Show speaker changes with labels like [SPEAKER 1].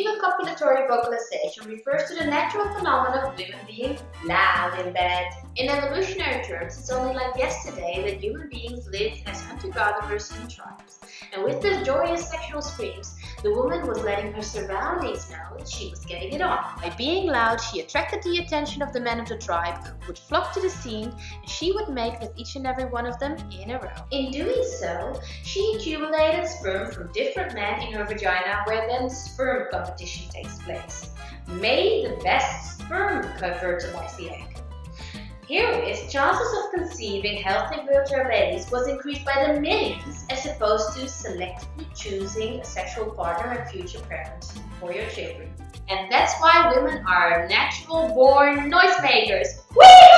[SPEAKER 1] Female copulatory vocalization refers to the natural phenomenon of women being loud in bed. In evolutionary terms, it's only like yesterday that human beings lived as hunter-gatherers in tribes. And with the joyous sexual screams, the woman was letting her surroundings know that she was getting it on. By being loud, she attracted the attention of the men of the tribe, who would flock to the scene, and she would make with each and every one of them in a row. In doing so, she accumulated sperm from different men in her vagina, where then sperm competition takes place. May the best sperm fertilize the egg. Herewith, chances of conceiving healthy fertile babies was increased by the millions as opposed to selectively choosing a sexual partner and future parents for your children. And that's why women are natural born noisemakers. Wee